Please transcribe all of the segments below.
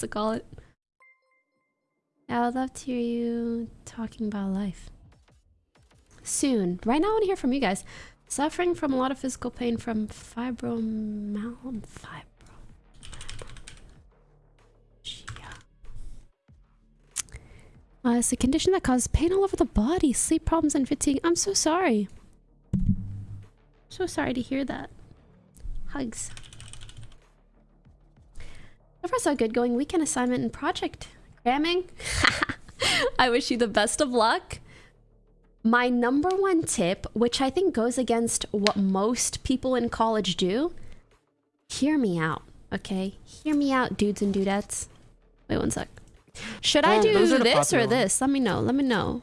to call it. I would love to hear you talking about life. Soon. Right now, I want to hear from you guys. Suffering from a lot of physical pain from fibromyalgia. Fibro. Uh, it's a condition that causes pain all over the body, sleep problems, and fatigue. I'm so sorry. So sorry to hear that. Hugs. So far, so good. Going weekend assignment and project. Cramming? I wish you the best of luck. My number one tip, which I think goes against what most people in college do, hear me out, okay? Hear me out, dudes and dudettes. Wait one sec. Should I do those are the this or this? Let me know. Let me know.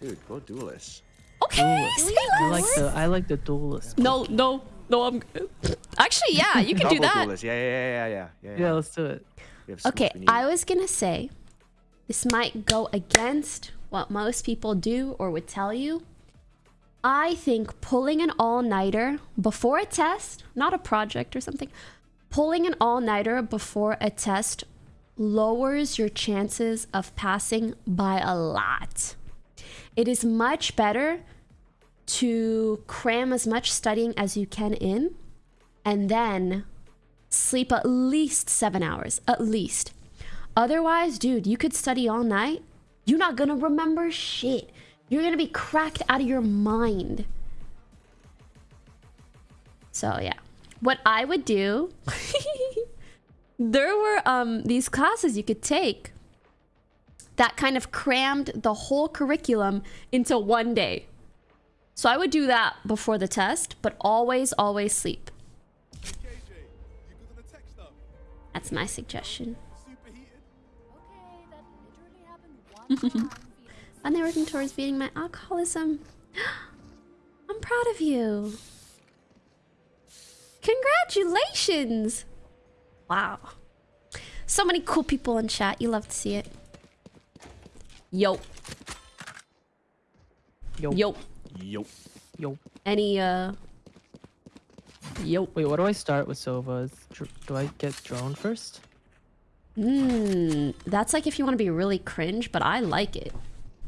Dude, go duelist. Okay, Duelist. say I like the I like the duelist. No, no, no, I'm good. Actually, yeah, you can do that. duelist. Yeah, yeah, yeah, yeah, yeah. yeah, Yeah, let's do it. We have so Okay, much we need. I was gonna say this might go against what most people do or would tell you. I think pulling an all nighter before a test, not a project or something, pulling an all nighter before a test lowers your chances of passing by a lot. It is much better to cram as much studying as you can in and then sleep at least seven hours. At least. Otherwise, dude, you could study all night. You're not gonna remember shit. You're gonna be cracked out of your mind. So yeah. What I would do there were um these classes you could take that kind of crammed the whole curriculum into one day. So I would do that before the test, but always, always sleep. That's my suggestion. I'm working towards beating my alcoholism. I'm proud of you. Congratulations! Wow. So many cool people in chat. You love to see it. Yo. Yo, Yo. Yo. yo. Any, uh... Yo. Wait, what do I start with Sova? Do I get drone first? Mmm. That's like if you want to be really cringe, but I like it.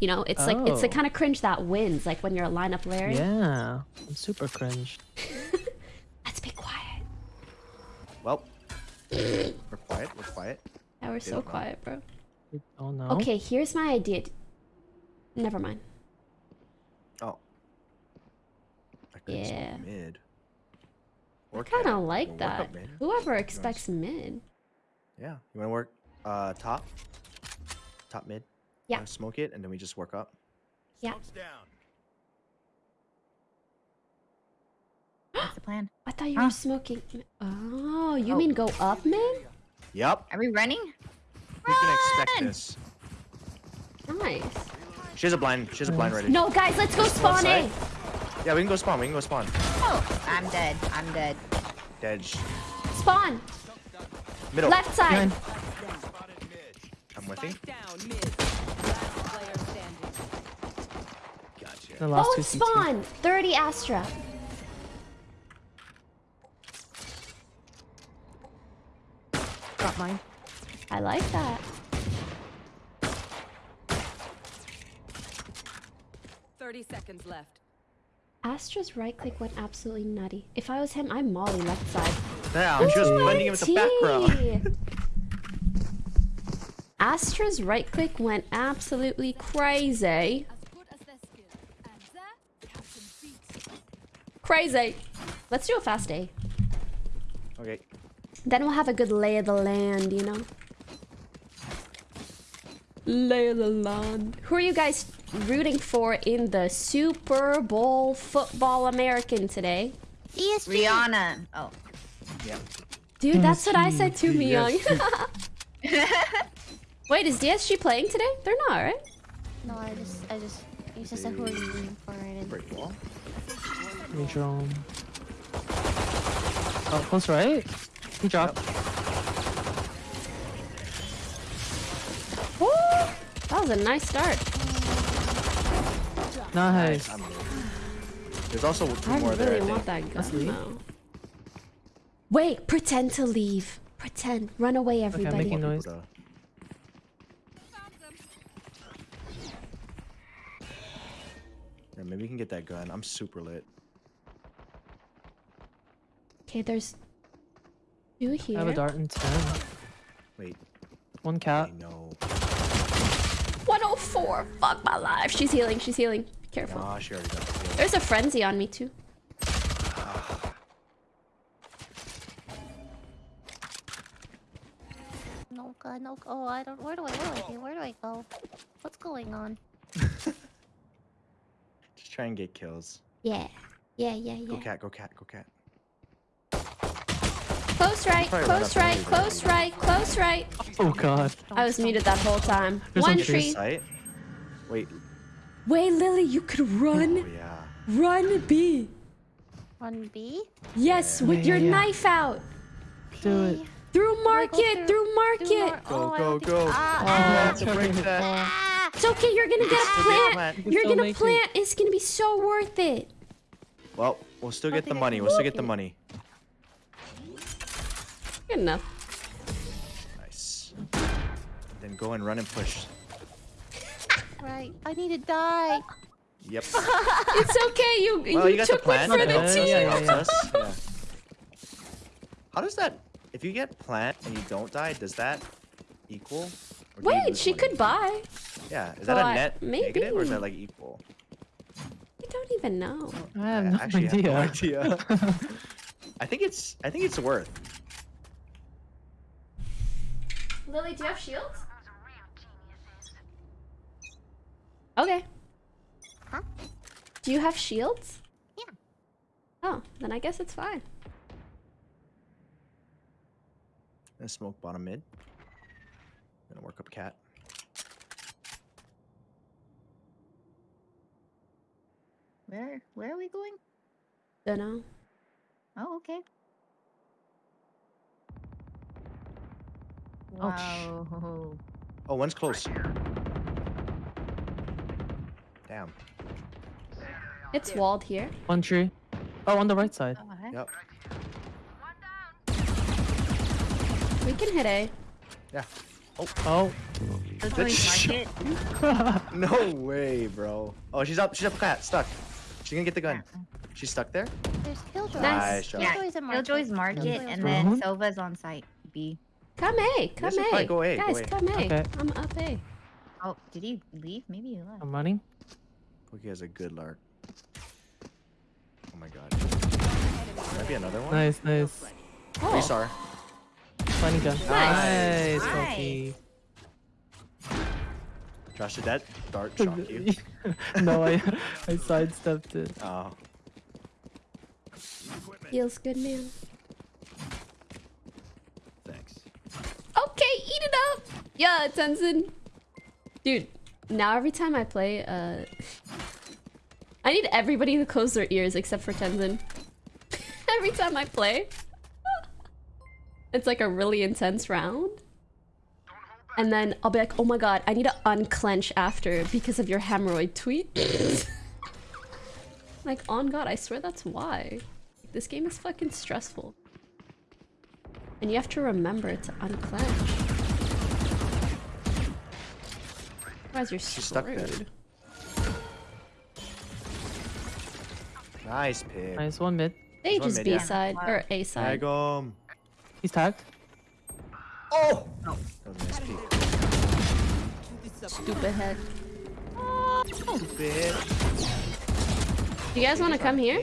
You know, it's like, it's the Oh. kind of cringe that wins. Like when you're a lineup Larry. Yeah, I'm super cringe. Let's be quiet. Well, we're quiet. We're quiet. Yeah, we're so don't know. quiet, bro. You don't. Okay, here's my idea. Never mind. Oh. I could Yeah. smoke mid. Or kind of We'll like that. up. Whoever expects mid. Yeah. You want to work uh top? Top mid? Yeah. Smoke it, and then we just work up. Yeah. What's the plan? I thought you Huh? were smoking. Oh, you Oh. mean go up mid? Yep. Are we running? Who's gonna expect Run! this? Nice. She has a blind. She has a blind ready. No, guys, let's go spawn A. side? Yeah, we can go spawn. We can go spawn. Oh, I'm dead. I'm dead. Dead. Spawn. Middle. Left side. Behind. I'm with you. Down mid. Last. Gotcha. The last Oh, two it's CT. spawn. 30 Astra. Got mine. I like that. Thirty seconds left. Astra's right click went absolutely nutty. If I was him, I'm Molly left side. She was Ooh, blending in with the background. Astra's right click went absolutely crazy. Crazy. Let's do a fast A. Okay. Then we'll have a good lay of the land, you know? Lay of the land. Who are you guys rooting for in the Super Bowl football American today? Rihanna. Oh. Yeah. Dude, that's what I said to me, young. Yes. Wait, is DSG playing today? They're not, right? No, I just, I just, you just said who are you rooting for? I didn't. Break wall. Me drone. Oh, close right. He dropped. Woo! That was a nice start. Nice. There's also two I more really there. I really want that gun though. Wait, pretend to leave. Pretend. Run away, everybody. Okay, making noise. Yeah, maybe we can get that gun. I'm super lit. Okay, there's two here. I have a dart and ten. Wait. One cat. I know. 104. Fuck my life. She's healing. She's healing. Be careful. Nah, she already got the kill. There's a frenzy on me too. No god, no. Oh, I don't. Where do I? Where do I? Where do I go? What's going on? Just try and get kills. Yeah. Yeah, yeah, yeah. Go cat, go cat, go cat. Close right, close right, close right, close right. Oh god. I was muted that whole time. There's One tree. Sight. Wait. Wait, Lily, you could Oh run. yeah. Run B. Run B. Yes, with Yeah, your yeah, yeah. knife out. Do it. Through Do I go market, through- through Do market. mar- Go, oh, go, go. Ah, Oh, ah, have to break that. ah. It's okay, you're gonna get a plant. plant. You can You're gonna make it. plant. It's gonna be so worth it. Well, we'll still get the money. We'll still get the money. Good enough. Nice. Then go and run and push. Right. I need to die. Yep. It's okay. You Well, you, you got the took one for the team. us, yeah, that yeah, helps yeah. How does that? If you get plant and you don't die, does that equal? Or do Wait, she money? could buy. Yeah. Is that Well, a I- net negative or is that like equal? I don't even know. I have I actually idea. have no idea. I think it's. I think it's worth. Lily, do you have shields? Okay. Huh? Do you have shields? Yeah. Oh, then I guess it's fine. Gonna smoke bottom mid. Gonna work up a cat. Where where are we going? Don't know. Oh, okay. Oh, wow. Oh, one's close. Damn. It's walled here. One tree. Oh, on the right side. Oh. Yep. We can hit A. Yeah. Oh. Those That always shit- market. No way, bro. Oh, she's up. She's up cat. Stuck. She's gonna get the gun. She's stuck there. There's Killjoy. Nice job. Yeah, Killjoy's a market. Killjoy's market, Killjoy's and market. then uh-huh. Drone? Sova's on site. B. Come A. Come should A. go A, go Guys, A. come A. Okay. I'm up A. Oh, did he leave? Maybe he left. I'm running. Cookie has a good lark. Oh my god. Might be another one. Nice, nice. Oh, Restar. Funny gun. Nice. Nice, Koki. Josh, did that dart shock you? no, I I sidestepped it. Oh. feels good, man. Thanks. Okay, eat it up. Yeah, Tenzin. Dude, now every time I play, uh, I need everybody to close their ears except for Tenzin. every time I play, it's like a really intense round. And then I'll be like, oh my god, I need to unclench after because of your hemorrhoid tweet. like, on god, I swear that's why. This game is fucking stressful. And you have to remember to unclench. Otherwise you're She's stuck there. screwed. Nice pick. Nice one mid. Stage one is B yeah. side, or A side. Tag side. 'em. He's tagged. Oh! oh! That was a nice peek. Stupid head. Stupid. Do you guys want to come here?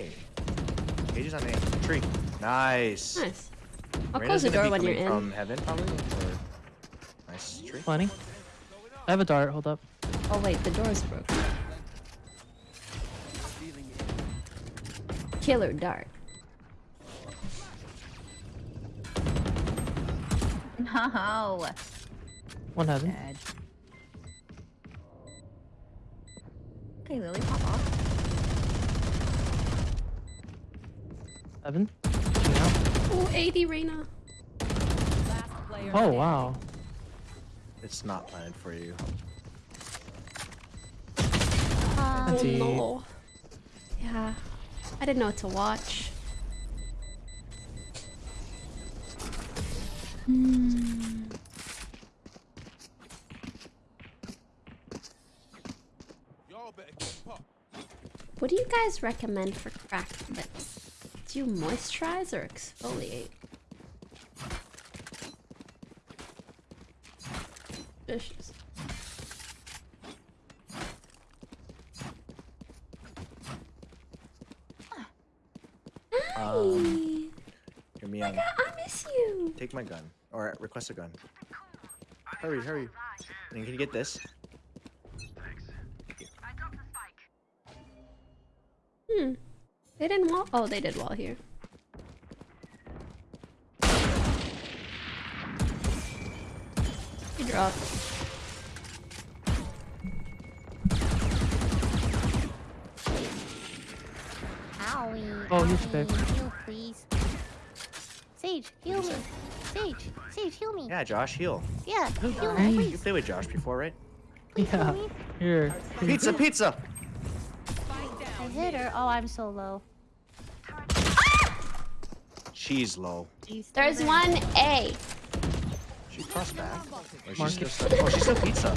Cages on A. Tree. Nice. Nice. I'll Reyna's close the door when you're in. From heaven, probably. Or... Nice tree. Funny. I have a dart. Hold up. Oh wait, the door's broken. Killer dart. No. One heaven. Dead. Okay, Lily, pop off. Heaven. Pushing out. Oh, 80 Reyna. Last player Oh wow. It's not planned for you. Um, Oh no. Yeah. I didn't know what to watch. What do you guys recommend for cracked lips? Do you moisturize or exfoliate? Vicious. Um, Hi. hear me on. I miss you. Take my gun. Or request a gun. Hurry, hurry. And can you get this? Hmm. They didn't wall. Oh, they did wall here. He dropped. Owie. Oh, he's owie, back. Heal, please. Sage, heal me. Sage, Sage, heal me. Yeah, Josh, heal. Yeah, heal me, Nice. You please. played with Josh before, right? Please heal Yeah. me. Here. Pizza, pizza! I hit her. Oh, I'm so low. She's low. There's one A. She crossed back. Or she's still stuck. Oh, she's still pizza.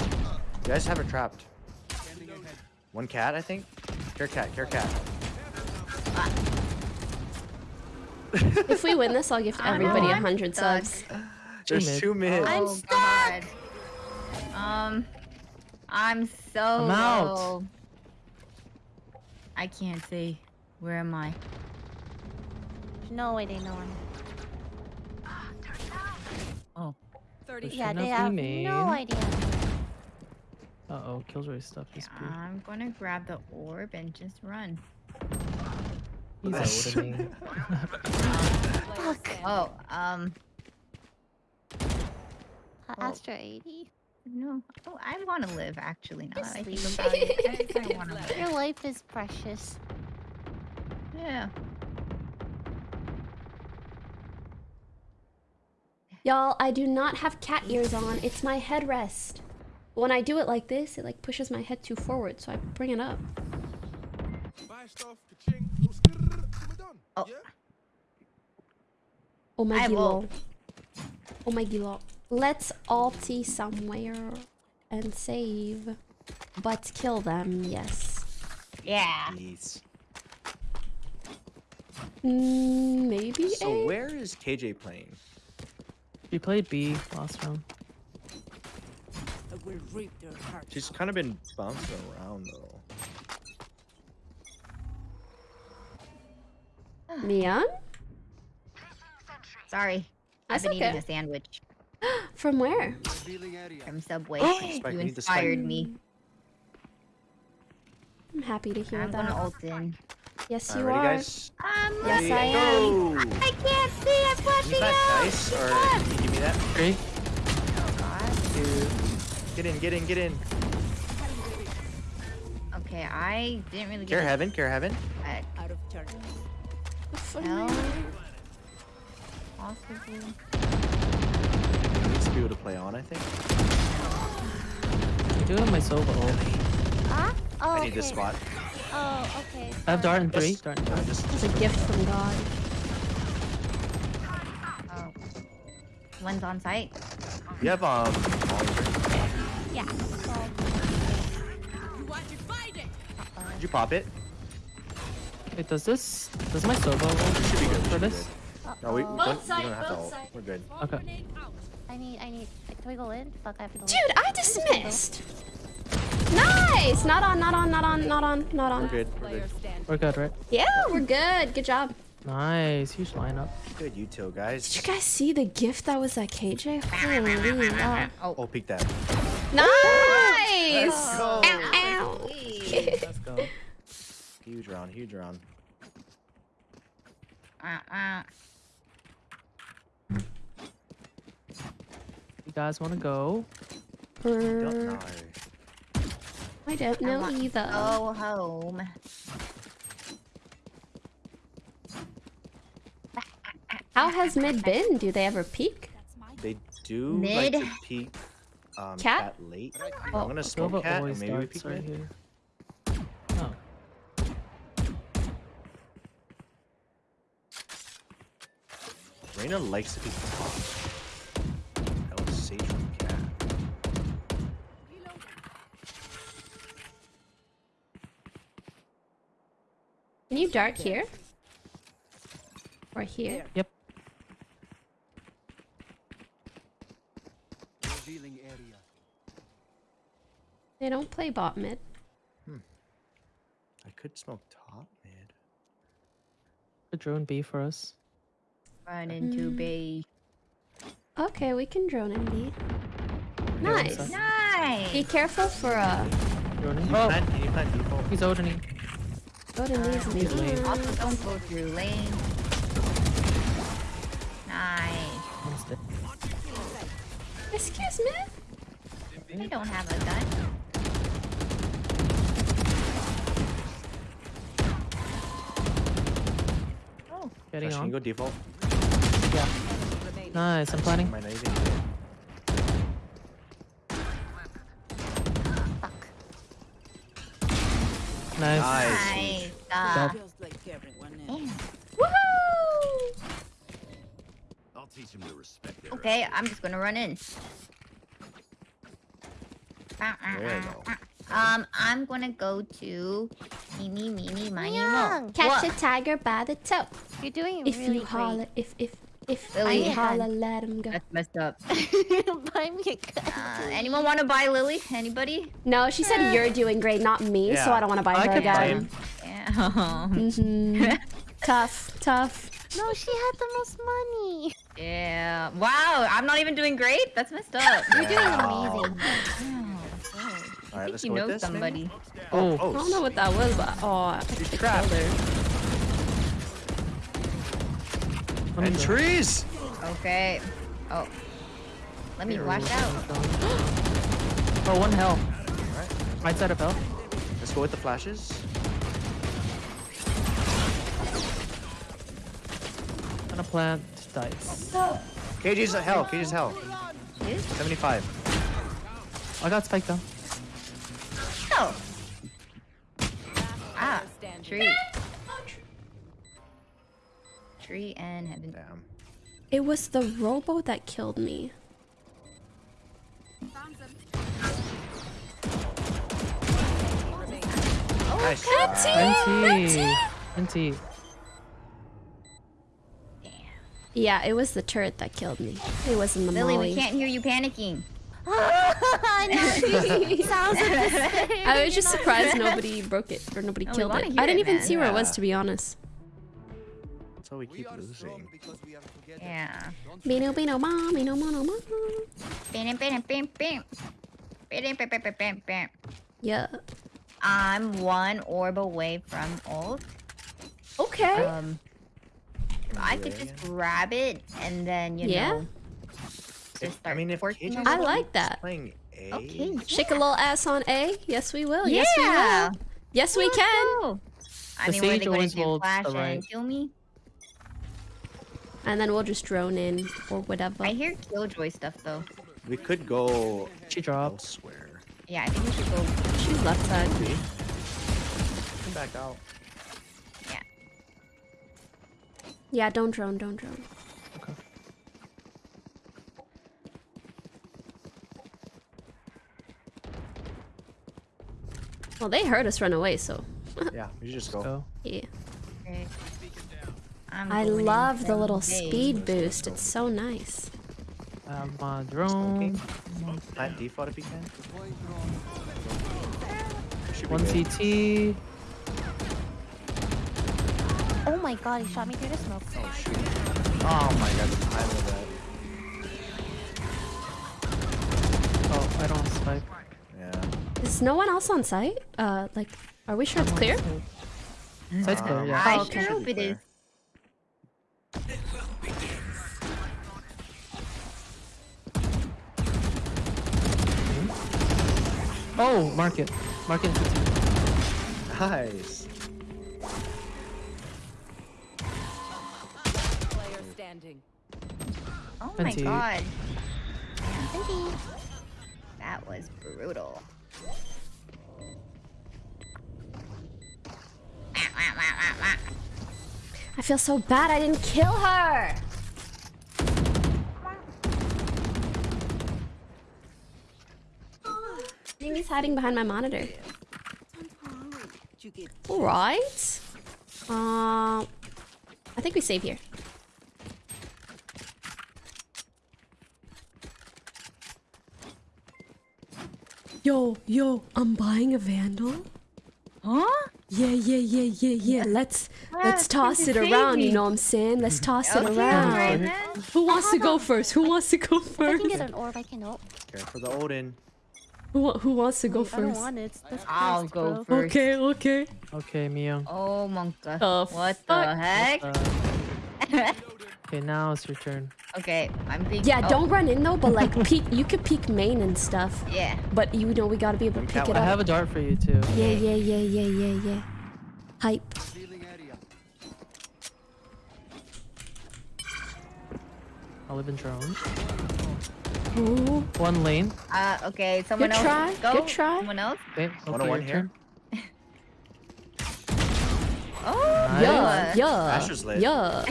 You guys have her trapped. One cat, I think. Care cat, care cat. Uh, If we win this, I'll give everybody a hundred subs. There's two mid. I'm oh, God. Um, I'm so I'm out. low. I can't see. Where am I? There's no way they know him. Oh. 30 There's Yeah, enough they have main. no idea. Uh oh, Killjoy stuff is I'm gonna grab the orb and just run. He's Nice. opening. Player standing. Oh, um, Uh, Oh. Astra 80. no. Oh, I want to live actually. Now that I think about it, I kind of want to live. Your life is precious. Yeah. Y'all, I do not have cat ears on. It's my headrest. When I do it like this, it like pushes my head too forward, so I bring it up. Oh. Yeah? Oh my I gilo. Oh my gilo. Let's alti somewhere and save. But kill them, yes. Yeah. Yes. Mm, maybe So A? where is KJ playing? We played B last round. I will rip their hearts She's kind of been bouncing around though. Mian? Sorry. That's I've been eating a sandwich From where? from Subway. Spike, you we need the spike. inspired me. I'm happy to hear I'm that. gonna ult in. Yes, you Alrighty, are. guys. I'm Yes, Ready, I am. go! I can't see. I'm Use flashing that out. dice, or can you give me that? Three. Oh God. Two. Get in, get in, get in. Okay, I didn't really Care get heaven, care heaven. out of turn. Hell. Possibly. Needs to be able to play on, I think. I do have my Sova ult. Huh? Oh, I need this spot. Oh, okay. I have dart in three. Just- Dart in three. just, It's a gift from God. Oh. One's on site. you have um. Yeah. Well, You want to fight it? Did you pop it? Wait, does this does my Sova ult Should be good. for should be this? good. No, we, we don't, Both we don't have to ult. We're good. Okay. I need, I need. Can we go in? Fuck, I have to go Dude, in. I dismissed. Nice. Not on, not on, not on, not on, not We're on. good. We're good. We're good, right? Yeah, we're good. Good job. Nice, huge lineup. Good util, Did guys. Did you guys see the gift that was at KJ? Holy wow. Oh, peek that. Nice. go. Ow, ow. Let's go. Huge round, huge round. Uh, uh. You guys want to go? Don't Er, know. I don't know want to either. Go home. How has mid been? Do they ever peak? They do Mid. like to peek um, Cat? cat late. Oh, I'm gonna smoke Sova cat and maybe we darts peek right here. Reyna likes to peek top. That was Sage from cat. Can you dart here? Or here? Yep. They don't play bot mid. Hmm. I could smoke top mid. The drone B for us. Run into Mm. bay. Okay, we can drone and beat. Yeah, Nice. Be careful for uh Droning. Oh, plant? Can you plant he's opening. golden leaves and He's late. Also, don't go through lane. Nice. Excuse me? I don't have a gun. Oh, Getting Josh, can on. you go default? Yeah. Nice. I'm planning. Might not even. Fuck. Nice. Nice. nice. Uh, Feels like everyone else. Woohoo! I'll teach him to respect their Okay, I'm just gonna run in. There you go. Um, I'm gonna go to Meeny Meeny Miny Mo. Young. Catch What? a tiger by the toe. You're doing If really you holler, great. if if if Lily. I holler, let him go. That's messed up. Buy me a gun. Uh, anyone want to buy Lily? Anybody? No, she said you're doing great, not me. So I don't want to buy I her could buy again. him. Yeah. hmm tough, tough. No, she had the most money. yeah. Wow, I'm not even doing great. That's messed up. You're doing amazing. Wow, All I right, think let's you know somebody. Maybe? Oh, I don't know what that was, but oh, I She's killed trapped. Let me And go. trees. Okay. Oh. Let me watch out. Oh, one hell. Alright, Right side of hell. let's go with the flashes. Gonna plant dice. KG's hell. KG's hell. Yes? 75. I got spiked down. Oh. Ah, tree. Tree and heaven. Damn. It was the robo that killed me. Nice. Cut try. NT. NT. Yeah, it was the turret that killed me. It wasn't the Lily, molly. we can't hear you panicking. I know. Sounds like the same. I was just surprised nobody broke it or nobody No, we killed it. I didn't it, even man. see where it was, to be honest. That's how we keep losing. Yeah. Bino, bino, ma, bino, mono, ma. Bam, bam, bam, bam. Bam, bam, bam, bam, bam. Yeah. I'm one orb away from ult. Okay. Um, I could just grab it and then you Yeah. know. If- I mean, if twerking KG's a I little. like that. playing A. Okay. Shake a little ass on A. Yes, we will. Yes, we will. Yes, we can. go. I The mean, what are sage they gonna always do? holds Flash the and right. kill me? And then we'll just drone in or whatever. I hear Killjoy stuff though. We could go She dropped. elsewhere. Yeah, I think we should go. She's left side. Come back out. Yeah. Yeah, don't drone, don't drone. Okay. Well, they heard us run away, so Yeah, we should just go. Go. yeah. Okay. I'm I going in love the little speed boost. It's so nice. I have my drone. Plant default if you can. One. CT. Oh my god, he shot me through the smoke. Oh shoot. Oh my god, the time of that. Oh, I don't have spike. Yeah. Is no one else on site? Uh, like, are we sure it's clear? Side's clear, Um, yeah. I Oh, okay. sure hope it is. Oh, market. Market CT. Nice. Player standing. Oh my Twenty. god. That was brutal. I feel so bad I didn't kill her. I think he's hiding behind my monitor. You get All right. Uh, I think we save here. Yo, yo, I'm buying a vandal. Huh? Yeah, yeah, yeah, yeah, yeah. Let's let's toss it Princess around. You know what I'm saying? Let's toss it around. alright, man. Who wants to go first? Who wants to go If I first? can get an orb, I can help. Care for the Odin. Who, who wants to go I don't first? want it. It's I'll first, go bro. first. Okay, okay. Okay, Mio. Oh, Monka. The what fuck? the heck? Okay, now it's your turn. okay, I'm thinking. Yeah, oh, don't run in though, but like peek. You could peek main and stuff. Yeah. But you know we gotta be able to pick it I up. have a dart for you too. Yeah, yeah, yeah, yeah, yeah, yeah. Hype. I live in drones. Ooh. One lane. Uh, okay. Someone Good else. try, Go. good try. Someone else. Okay, okay, 101 your here. Oh. Nice. Yeah, yeah, lit. yeah.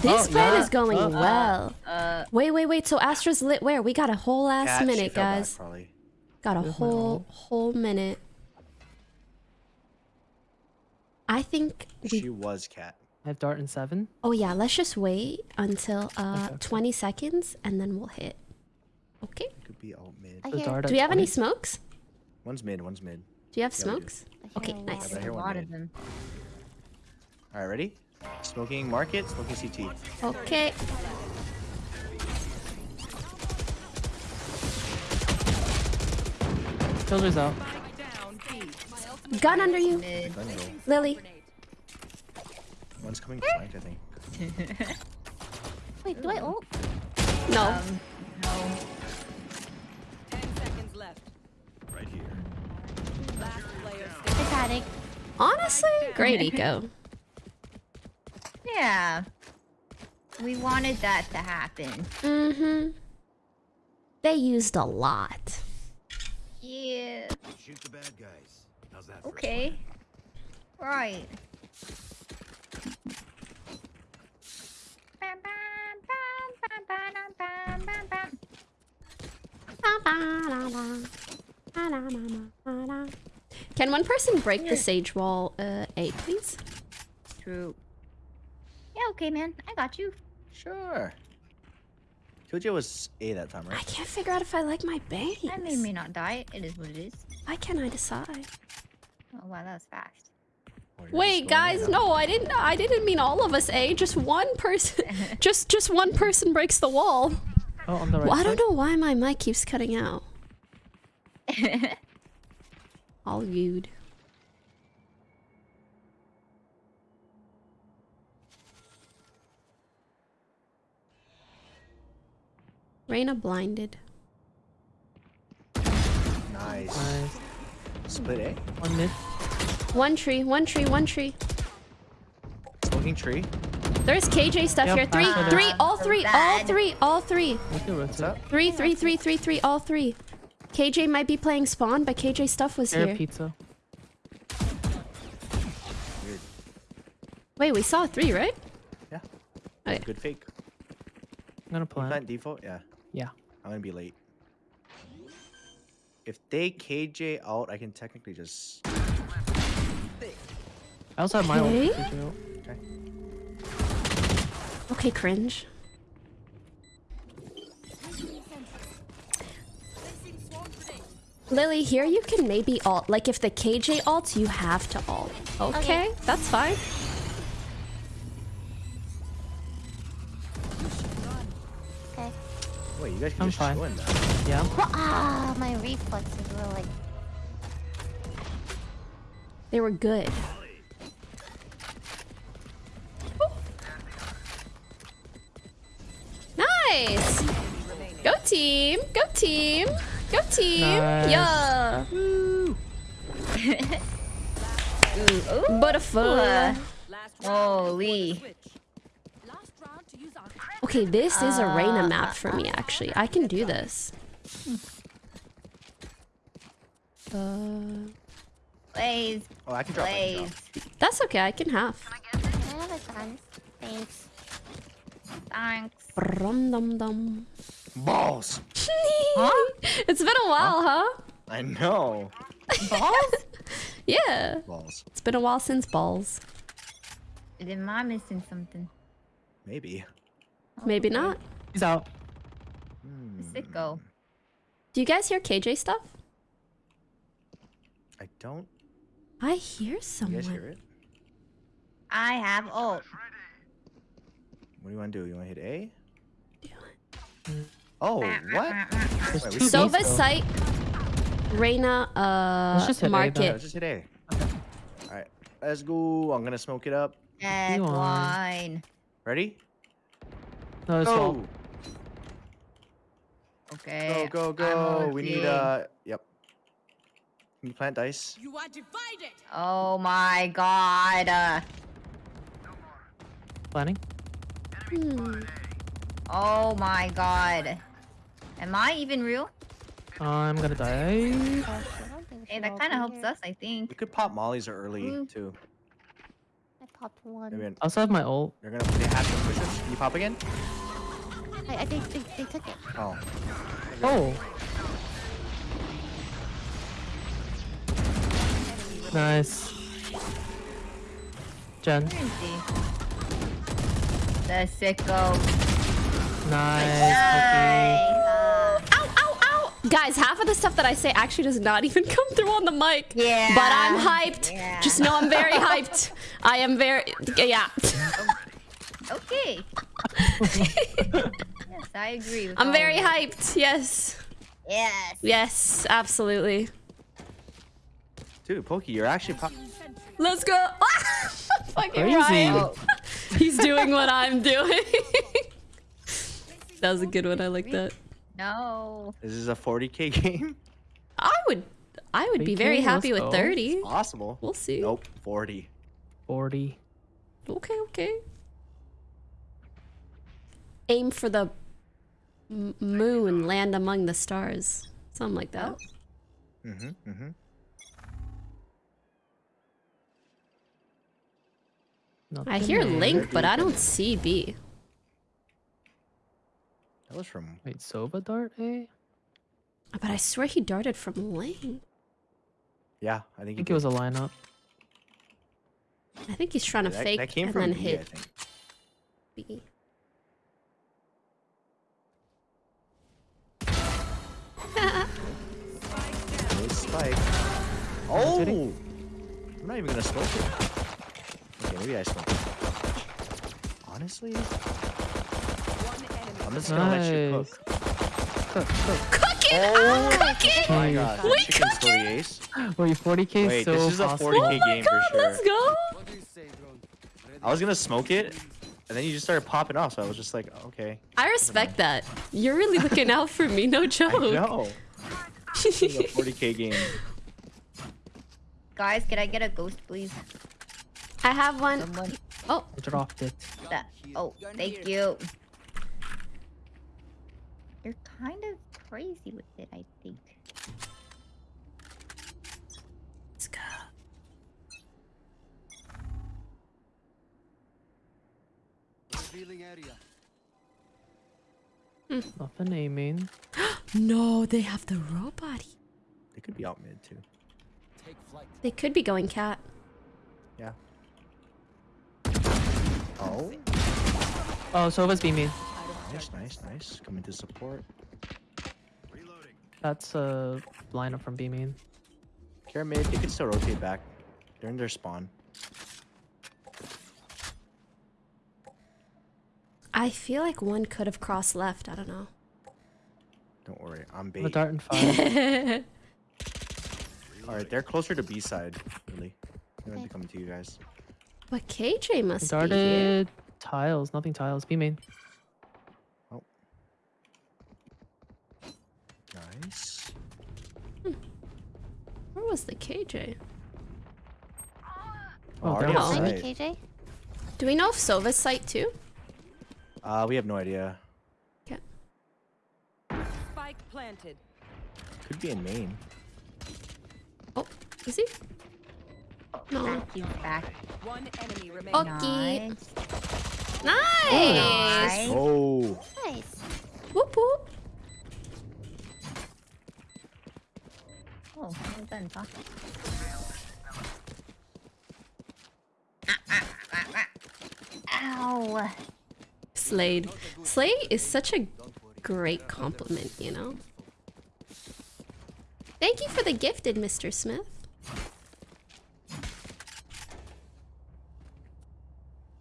this Oh, plan yeah. is going Uh, uh, well. Uh. Wait, wait, wait. So Astra's lit where? We got a whole ass Cat, minute, fell back, guys. Got a Where's whole whole minute. I think She we. was cat. I have dart in seven. Oh yeah, let's just wait until uh Okay. 20 seconds and then we'll hit. Okay. Could be alt mid. I hear, Do at we have any smokes? One's mid. One's mid. Do you have Yeah, smokes? Okay, a lot. nice. I hear a one lot of them. All right, ready? Smoking market. Smoking CT. Okay. Killer's out. Gun under you, Mid. Gun go. Lily. One's coming flanked, I think. Wait, do I ult? No. Um. No. Ten seconds left. Right here. Last player Titanic. Honestly, great eco. Yeah. We wanted that to happen. Mm-hmm. They used a lot. Yeah. Shoot the bad guys. How's that? Okay. Right. Bam, bam, bam, bam, bam, bam, bam, bam. Can one person break the sage wall uh, A, please? True. Yeah, okay, man. I got you. Sure. Killjoy was A that time, right? I can't figure out if I like my bangs. That made me not die. It is what it is. Why can't I decide? Oh, wow, that was fast. You're just Wait, guys, no, I didn't. I didn't mean all of us. A, just one person. just, just one person breaks the wall. Oh, on the right Well, I don't know why my mic keeps cutting out. All viewed. Reyna blinded. Nice. Nice. Split A. One mid. One tree, one tree, one tree. Smoking tree. There's KJ stuff Yep, here. Three, that's what it three, all So three, all three, all three. What's up? Three, three, three, three, three, all three. KJ might be playing spawn, but KJ stuff was Air here. pizza. Weird. Wait, we saw three, right? Yeah. Okay. Good fake. I'm gonna You plant. Plant default. Yeah. Yeah. I'm gonna be late. If they KJ out, I can technically just. I also have my ult. Okay. Did Okay. Okay, cringe. Lily, here you can maybe alt. Like, if the KJ alts, you have to alt. Okay, Okay. that's fine. Okay. Wait, you guys can I'm just fine. chill in that. Yeah. Ah, my reflexes were like. They were good. Nice! Go team! Go team! Go team! Nice. Yeah! Ooh, ooh. Beautiful. Uh, Holy. switch. Last round to use our Okay, this is a Reyna Uh, map for me, actually. I can do this. Uh, Blaze. Oh, I can drop. Blaze. that's okay, I can have. I have a gun. Thanks. Thanks. Rum dum dum. Balls. It's been a while, huh? I know. Balls? Yeah. Balls. It's been a while since balls. Am I missing something? Maybe. Maybe Okay. not. He's out. Hmm. Sicko. Do you guys hear KJ stuff? I don't. I hear You someone. guys hear it? I have ult. What do you want to do? You want to hit A? Oh, what? Wait, we two still- Sova Bs, though. site. Reyna, Let's just uh, hit A, Yeah, market. just hit A. All right, let's go. I'm gonna smoke it up. Dead wine. Ready? No, it's Go, wall. Okay. go, go, go. We need ulting. uh. Yep. Can you plant dice? You are divided. Oh my god. Uh, Planning. Hmm. oh my god. Am I even real? I'm gonna die. Gosh, I don't think we Hey, that kind of helps here. us, I think. We could pop mollies early Mm. too. I popped one. Maybe I also have my ult. they're gonna. They have to push us. Can you pop again? I, I think they, they took it. Oh. Oh. Nice. Jen. Where is he? The sicko. Nice. Nice. Ow, ow, ow! Guys, half of the stuff that I say actually does not even come through on the mic. Yeah. But I'm hyped. Yeah. Just know I'm very hyped. I am very. Yeah. Okay. yes, I agree. With I'm very of hyped. Yes. Yes. Yes, absolutely. Dude, Pokey, you're actually pop. Let's go. Fucking Crazy. Ryan. He's doing what I'm doing. that was a good one. I like that. no. This is a 40k game. I would I would be 3K, very happy with go. 30. Possible. We'll see. Nope. 40. 40. Okay, okay. Aim for the moon, land among the stars. Something like that. Mm-hmm. Mm-hmm. I hear there. Link, but I don't see B. That was from. Wait, Sova dart A? But I swear he darted from Link. Yeah, I think, I think. think it was a lineup. I think he's trying to that, fake that came and from then B, I hit think. B. Good spike. Oh! I'm not even gonna smoke it. Okay, maybe I smoke. Honestly, I'm just gonna let you Nice. cook. Cook, oh, oh, cook. Cooking! Oh cooking! Oh my god, We chicken still the ace. Wait, 40k Wait, so this is a 40k Oh my game god, for sure. let's go! What do you say, drone? Ready? I was gonna smoke it, and then you just started popping off, so I was just like, okay. I respect that. You're really looking out for me, no joke. I know. This is a 40k game. Guys, can I get a ghost, please? I have one. Someone. Oh, I dropped it. That. Oh, thank you. You're kind of crazy with it, I think. let's go. Hmm. Revealing area. Nothing aiming. No, they have the robot. They could be out mid too. Take flight. They could be going cat. Oh, Oh, Sova's beaming. nice, nice, nice. Coming to support. Reloading. That's a lineup from beaming. Care mid, they could still rotate back. They're in their spawn. I feel like one could have crossed left. I don't know. Don't worry, I'm The bait. dart and fire. All right, they're closer to B side, really. They're gonna be coming to you guys. But KJ must be here. Tiles, nothing tiles. Be main. Oh. Nice. Where was the KJ? Oh, already they're Oh. KJ? Do we know if Sova's site too? Uh, we have no idea. Okay. Spike planted. Could be in main. Oh, is he? No. Back. One enemy. Okay. Nice. Nice. Oh. Nice. Whoop whoop. Oh, I'm Ow. Slade. Slade is such a great compliment, you know? Thank you for the gifted, Mr. Smith.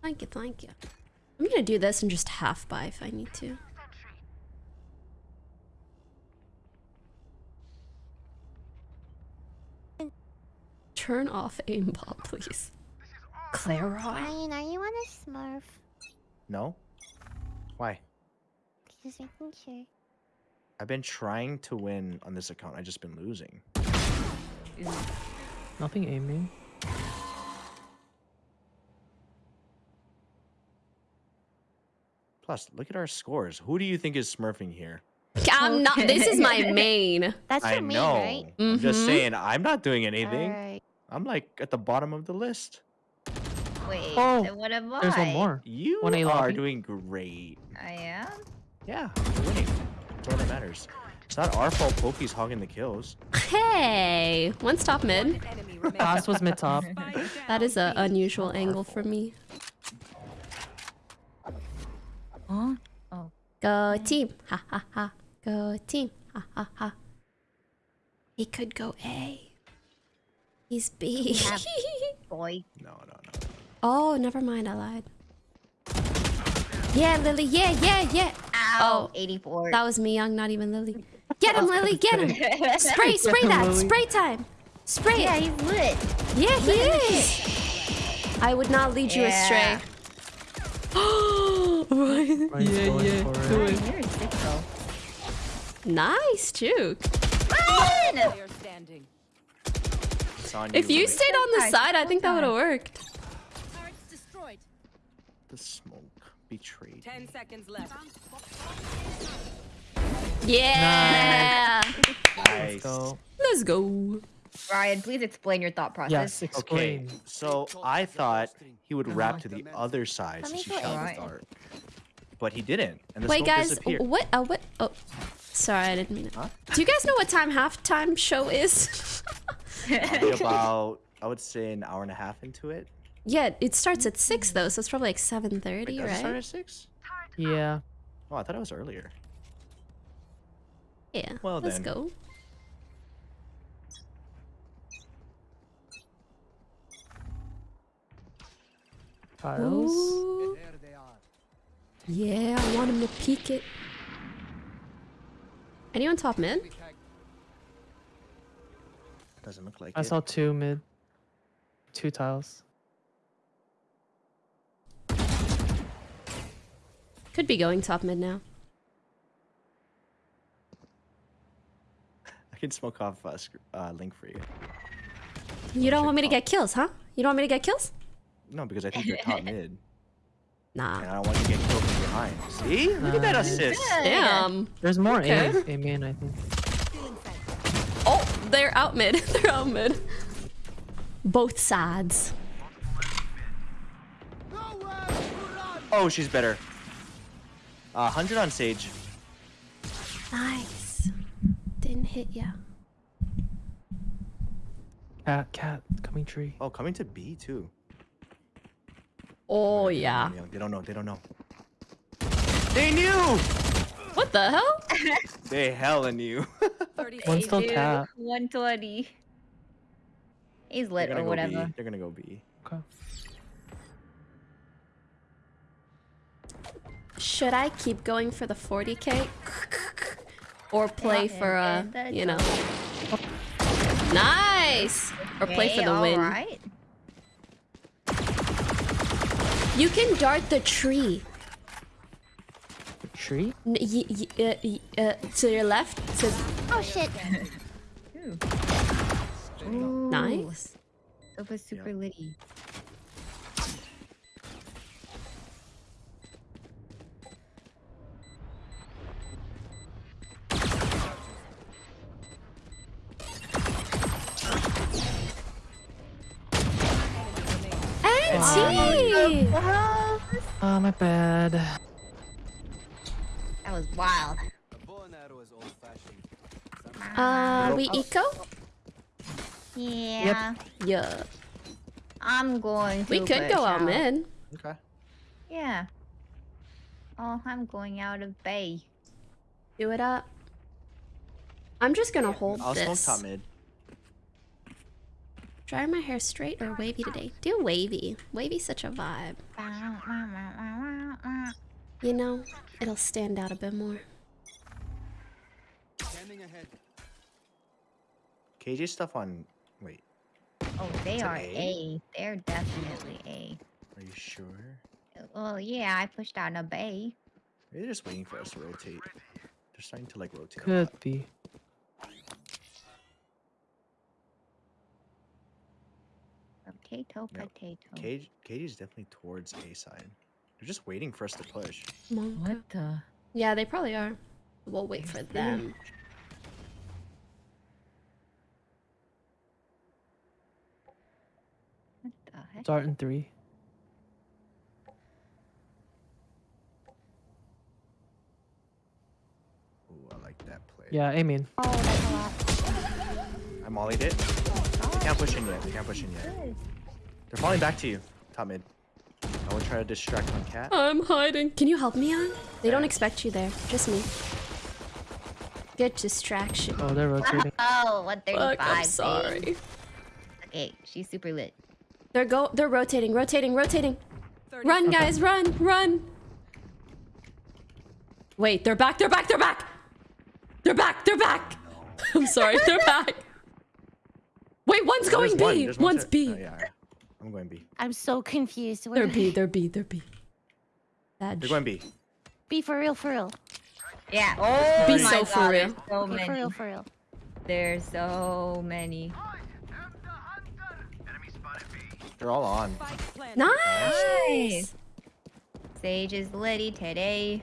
Thank you, thank you. I'm gonna do this and just half buy if I need to. Turn off aimbot, please. Clara. Ryan, are you on a Smurf? No? Why? Just making sure. I've been trying to win on this account. I've just been losing. Nothing aiming. Plus, look at our scores. Who do you think is smurfing here? I'm not. This is my main. That's I for me, know. right? I'm just Mhm. saying, I'm not doing anything. Alright. I'm like at the bottom of the list. Wait, Oh, what am I? There's one more. You One are lobby. doing great. I am? Yeah, you're winning. That's all that matters. It's not our fault Pokey's hogging the kills. Hey, one stop mid. Enemy. Last was mid top. Spike That down is an unusual angle for me. Huh? Oh. Go team, ha ha ha. Go team, ha ha ha. He could go A. He's B. have- Boy. No, no, no. oh, never mind. I lied. Yeah, Lily. Yeah, yeah, yeah. Ow. Oh. 84. That was me, young, not even Lily. Get him, Lily. Get him. Spray, spray that. Spray time. Spray yeah, it. he's lit. Yeah, he is. I would not lead you astray. Ryan's Yeah, yeah, do it. it. You're sick though. nice, juke. Player standing. It's on If you stayed on the side, I think that would have worked. Turrets destroyed. The smoke betrayed. Ten seconds left. Yeah. Nice. So, Let's go. Ryan, please explain your thought process. yes, Okay, so I thought he would wrap to the other side Let since me he go shot Right. the dart. But he didn't, and the Wait, guys. disappeared. What? Uh, what? Oh, sorry, I didn't mean it. Huh? Do you guys know what time halftime show is? Probably about, I would say, an hour and a half into it. yeah, it starts at six though, so it's probably like seven thirty, Wait, thirty, does it start right? at six? Yeah. Oh, I thought it was earlier. Yeah. Well, let's then. go. Tiles. Ooh. Yeah, I want him to peek it. Anyone top mid? Doesn't look like I it. saw two mid. Two tiles. Could be going top mid now. I can smoke off uh, sc- uh, link for you. You don't want me to get kills, huh? You don't want me to get kills? No, because I think you're top mid, Nah. and I don't want you to get killed from behind. See? Look at that assist. Damn. There's more Okay. A, A main, I think. Oh, they're out mid. they're out mid. Both sides. Oh, she's better. Uh, 100 on Sage. Nice. Didn't hit ya. Cat, cat, coming tree. Oh, coming to B too. Oh They yeah. They don't know. They don't know. They knew. What the hell? They hella knew. Thirty One's seconds. still Dude, cat. 120. He's They're lit gonna or go whatever. B. They're gonna go B. Okay. Should I keep going for the 40k? Or play Yeah, for yeah, uh, you know. Nice! Or play for the win. alright. You can dart the tree. The Tree? N- y- y- uh, y- uh, to your left. To Oh shit. Ooh. nice. Sova super litty. Auntie! Oh, my bad. That was wild. Uh, we eco? Yeah. Yep. Yeah. I'm going to. We could go out mid. Okay. Yeah. Oh, I'm going out of bay. Do it up. I'm just gonna hold I'll smoke this. top mid. Dry my hair straight or wavy today? Do wavy. Wavy's such a vibe. You know, it'll stand out a bit more. Scanning ahead. KJ stuff on. Wait, Oh, they Is it are A? A. They're definitely A. are you sure? Well, yeah, I pushed out a bay. They're just waiting for us to rotate. They're starting to like rotate. a Could lot. be. Potato, Yep. potato. KJ, KJ's definitely towards A side. They're just waiting for us to push. Monka. What the? Yeah, they probably are. We'll wait for them. What the heck? Dart in three. Ooh, I like that play. Yeah, I mean. Oh, that's a lot. I mollied it. They can't push in yet. They can't push in yet. They're falling back to you. Top mid. I will try to distract on cat. I'm hiding. Can you help me on? They don't expect you there. Just me. Good distraction. Oh, they're rotating. Oh, 135. Fuck, I'm babe. sorry. Okay, she's super lit. They're go. They're rotating, rotating, rotating. Run, guys, run, run. Wait, they're back. They're back. They're back. They're back. They're back. I'm sorry. They're back. Wait, one's going one, B. one One's to- B. oh, yeah, yeah. I'm going B. I'm so confused. Where They're do B. I- They're B. They're B. That They're going B. Be for real, for real. Yeah. Oh, Be my so for God, real. So Be for real, for real. There's so many. They're all on. nice. Sage is litty today.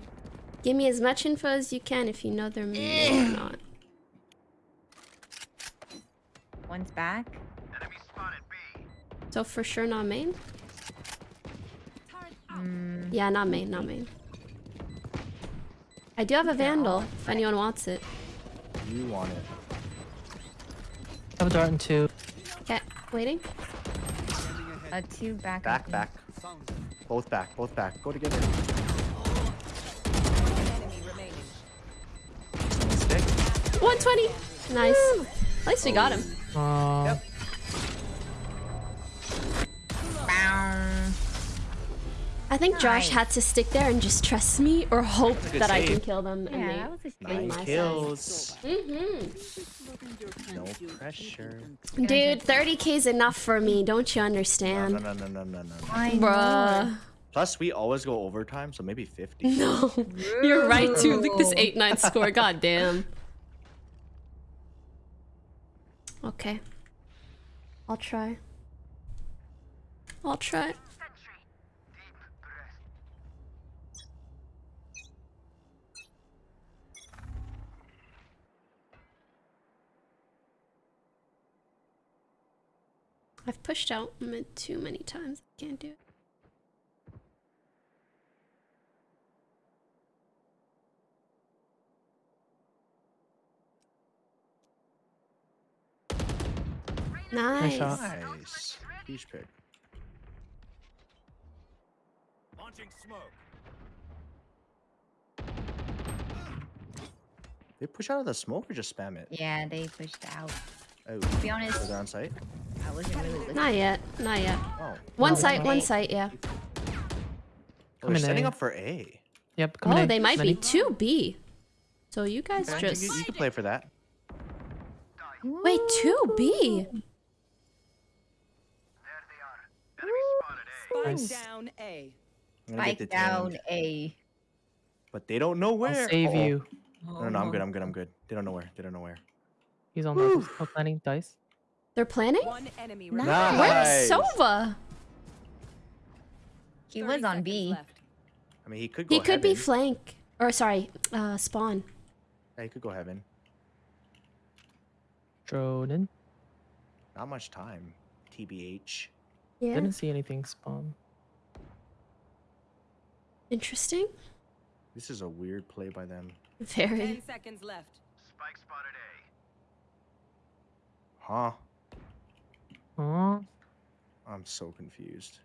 Give me as much info as you can if you know they're me or not. One's back. So for sure not main. Mm, Yeah, not main. Not main. I do have a vandal if anyone wants it. You want it. I have a dart in two. Okay, waiting. a two back. Back, think. back. Both back, both back. Go together. Stick. 120. Nice. At least we got him. Uh, Bow. I think Josh Nice. had to stick there and just trust me or hope a good that I can kill them. And Yeah, they... that was a Nine Nine my side. kills. Mm-hmm. No pressure. Dude, 30k is enough for me. Don't you understand? no, no, no, no, no, no. I know. Bruh. Plus, we always go overtime, so maybe 50. No. You're right too. Look at this 8-9 score. God damn. Okay. I'll try. I'll try. I've pushed out mid too many times. Can't do it. Nice. Nice. Beach pick. Launching smoke. They push out of the smoke or just spam it? Yeah, they pushed out. Oh, To be honest, so they're on site? I wasn't really. Not yet. Not yet. Oh. One No, site, one wait. site, yeah. Oh, they're setting A. up for A. yep, coming Oh, in. they might Many. be 2B. So you guys Okay, just... You, you can play for that. Wait, 2B? Spike Nice. down A. I'm gonna get Spike detained. down A. But they don't know where. I'll save Uh-oh. you. No, no, no, I'm good, I'm good, I'm good. They don't know where. They don't know where. He's on the oh, planning dice. They're planning? One enemy Nice. remaining. Where's Sova? He 30 was on seconds B. left. I mean, he could go He could be flank. Or sorry, uh, spawn. yeah, he could go heaven. Drone in. Not much time. TBH. Yeah. Didn't see anything spawn. Interesting. This is a weird play by them. Very. Ten seconds left. Spike spotted A. Huh? Huh? I'm so confused.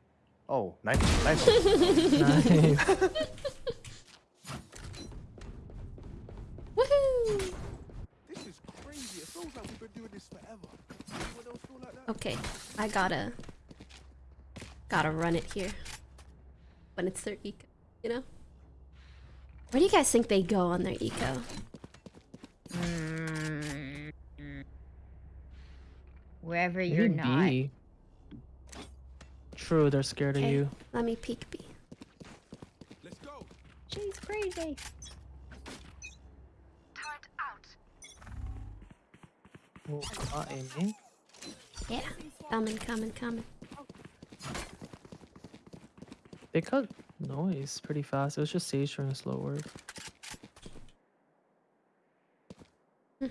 Oh, knife, knife. knife. Okay, I gotta, gotta run it here. When it's their eco, you know. Where do you guys think they go on their eco? Mm. Wherever you're not. B. True, they're scared of you. let me peek B. Let's go. She's crazy. Oh, not aiming. Yeah, coming, coming, coming. They cut noise pretty fast. It was just Sage trying to slow work. Hmm.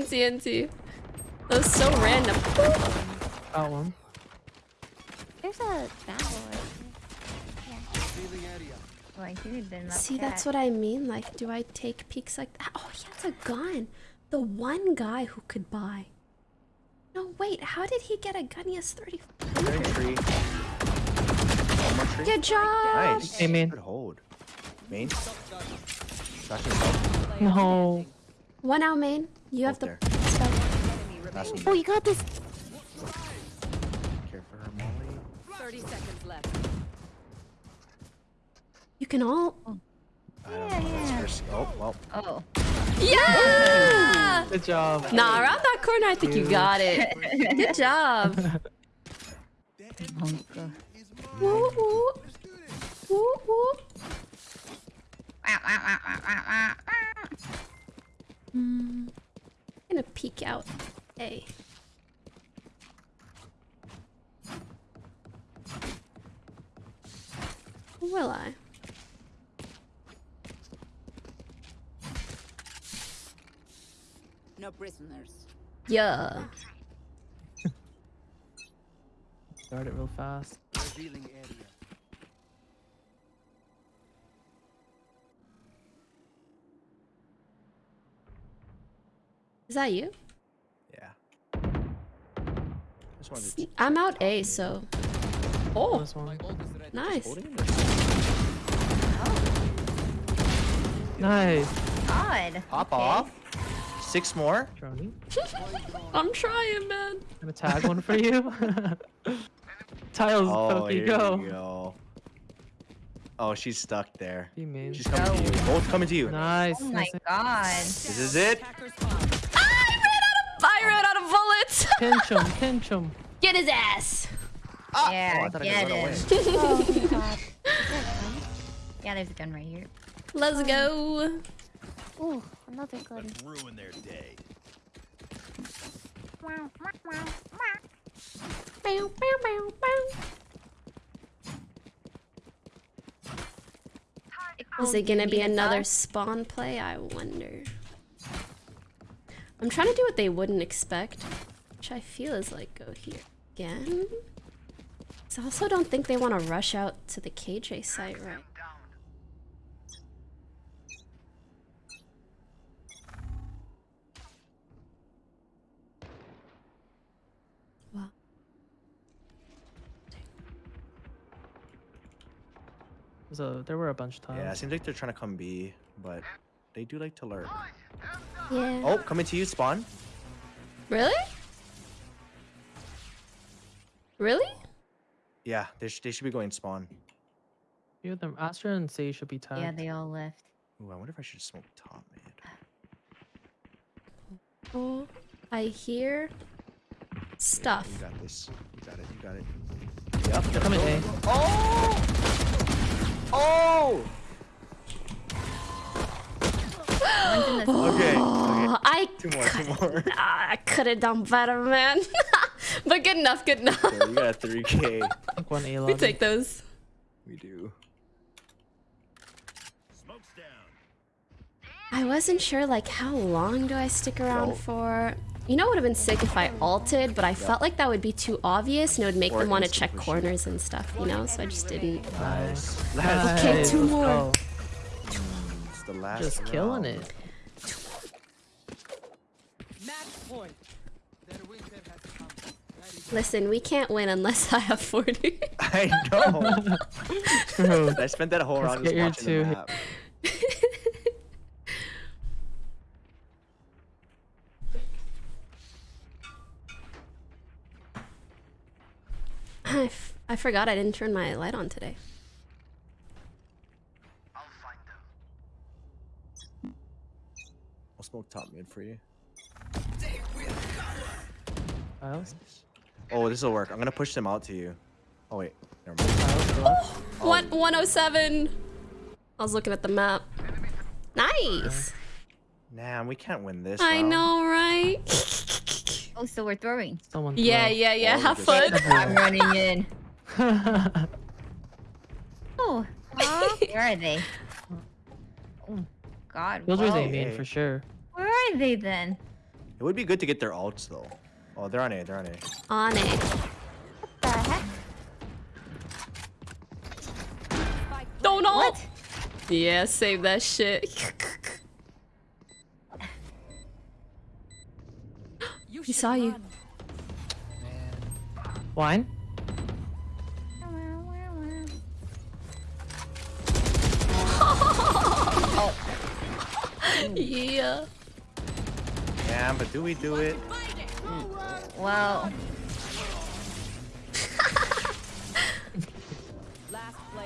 Fuck! NTNT. That was so random. Got one. There's a battle. I should See, that's what I mean. Like, do I take peeks like that? Oh, he has a gun. The one guy who could buy. No, wait. How did he get a gun? He has 30. Very tree. One. Good job. Nice. Hey, man. Good hold. Main. Back. No. One out main. You have Both the there. spike. Last. Oh, you got this. Care for her, Molly. 30 seconds left. You can all. I don't know. That's Oh, well. Oh. Yeah! Good job. Nah, around that corner, I think you got it. Good job. Honka. Woo woo. Woo woo. Wah, mm. Gonna peek out. A. Will I? No prisoners. Yeah. Start it real fast. Revealing area. Is that you? Yeah. Just wanted to I'm out A, so. Oh, This nice. holding oh. Nice. God. Pop okay. off. Six more. I'm trying, man. I'm gonna tag one for you. Tiles, Oh, Pokey, here go. we go. Oh, she's stuck there. Be. She's coming to you. Both coming to you. Nice. Oh my nice. god. This is it. I ran out of bullets. Pinch him, pinch him. Get his ass. Ah! Oh, Yeah, I thought I get could it. Oh god. Yeah, there's a gun right here. Let's go. Ooh, another gun. Ruin their day. Bow, bow, bow, bow. Is it gonna be another spawn play? I wonder. I'm trying to do what they wouldn't expect, which I feel is like go here again. 'Cause I also don't think they want to rush out to the KJ site, right? Wow. So there were a bunch of times. Yeah, it seems like they're trying to come B, but they do like to lurk. Yeah. Oh, coming to you, spawn. Really? Really? Yeah, they, sh- they should be going spawn. few of them. Astra and Say should be tagged. Yeah, they all left. Ooh, I wonder if I should smoke top mid. Oh, I hear stuff. You got this. You got it. You got it. Yep. They're coming A. Oh! Oh! One's in the Okay. okay. Oh, I Two more. Two more. I could have done better, man. but good enough, good enough. Okay, we got 3k. one A we take those. We do. Smoke's down. I wasn't sure, like, how long do I stick around Well- for? You know, it would have been sick if I alted, but I felt like that would be too obvious and it would make Or them want to check corners and stuff, you know? So I just didn't. Nice. Let's Okay, two more. go. It's the last Just killing it. Listen, we can't win unless I have 40. I know. True. I spent that whole Let's round get just watching two the hit- map. I, f- I forgot I didn't turn my light on today. Smoke top mid for you. Files. Oh, this will work. I'm gonna push them out to you. Oh wait, never mind. Files left. One, 107. I was looking at the map. Nice. Nah, we can't win this. I round. know, right? Oh, so we're throwing. Someone. yeah, throw. yeah, yeah. Oh, Have fun. I'm running in. Oh, where are they? Oh, God. Killjoy's whoa. A main for sure. Where are they then? It would be good to get their ults though. Oh, they're on A. They're on A. On it. What the heck? Don't know. What? Yeah, save that shit. You He saw you. Wine. yeah. Yeah, but do we do it? Well,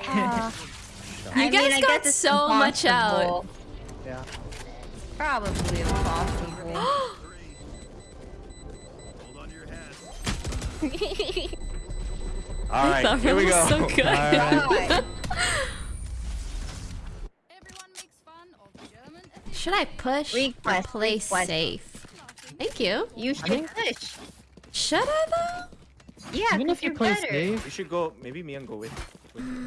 Uh, You guys mean, got guess it's so much out. impossible. Yeah. Probably impossible. All right, here we was go. so good. God. Everyone makes fun of German Should I push or Request, play request. safe? Thank you. You should think- push. Should I though? Yeah, Even if you you're play better. safe. We should go. Maybe me and go with.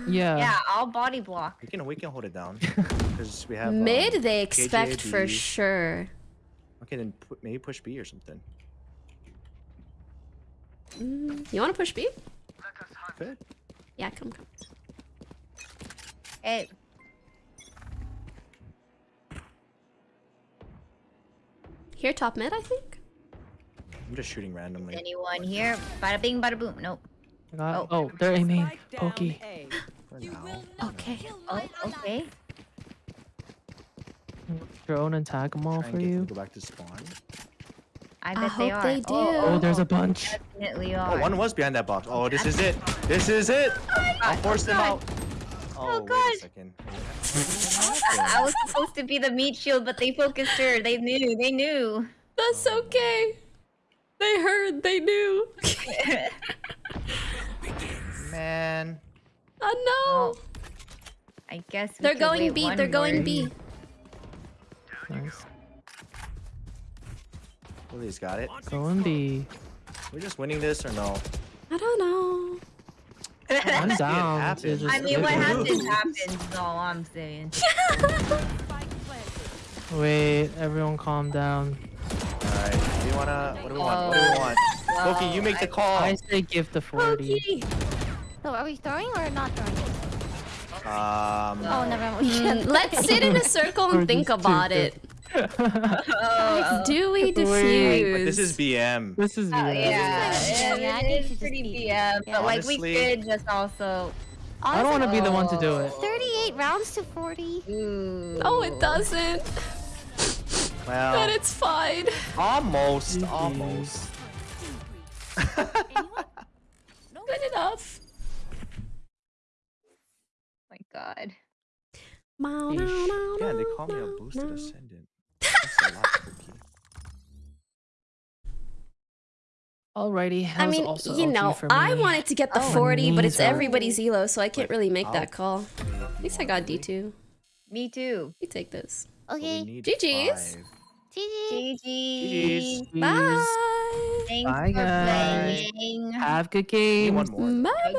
Yeah. Yeah, I'll body block. We can we can hold it down because we have um, Mid, they expect for sure. Okay, then pu- maybe push B or something. Mm, you want to push B? Good. Yeah, come, come. Hey, Here, top mid, I think. I'm just shooting randomly. anyone here? Bada bing, bada boom. Nope. I Oh. Oh, they're aiming. main. Spike down Pokey. A. For now. Okay. Oh, okay. Drone and tag them all for you. go back to spawn. I I they hope are. they oh. do. Oh, Oh, there's a bunch. definitely Oh, are. one was behind that box. Oh, this is it. This is it. I'll force them out. Oh, oh, wait God. second. I was supposed to be the meat shield, but they focused her. They knew. They knew. That's oh, okay. They heard, they knew. Man. I know. Well, I guess we They're could going wait B, one they're going more. B. Nice. Willie's got it. Going B. We're just winning this or no? I don't know. I'm down. just I mean, what wait. happens happens. Is all I'm saying. Wait, everyone calm down. Alright. Do you wanna? What do we want? What do we want? Loki, you make the call. I say give the 40. Pokey. so are we throwing or not throwing? Um. Oh, never mind. Mm. Let's sit in a circle and think about two. it. Oh, Do we Wait. diffuse? But this is BM. This is oh, yeah. yeah, Yeah, yeah, I it think is she just pretty beat- BM, yeah. but like we could just also. I don't want to be the one to do it. 38 rounds to 40. Ooh. No, it doesn't. But Well, it's fine. almost, GG. almost. Good enough. my god. Yeah, they call me a boosted ascendant. Alrighty. I mean, also you OP know, for I wanted to get the Oh. 40, but it's Neither. everybody's elo, so I can't really make I'll- that call. At least I got D2. Me too. You take this. But we Okay. need GG's. five. GG. GG. Bye. Thanks Bye, for guys. playing. Have good game. Bye. Bye.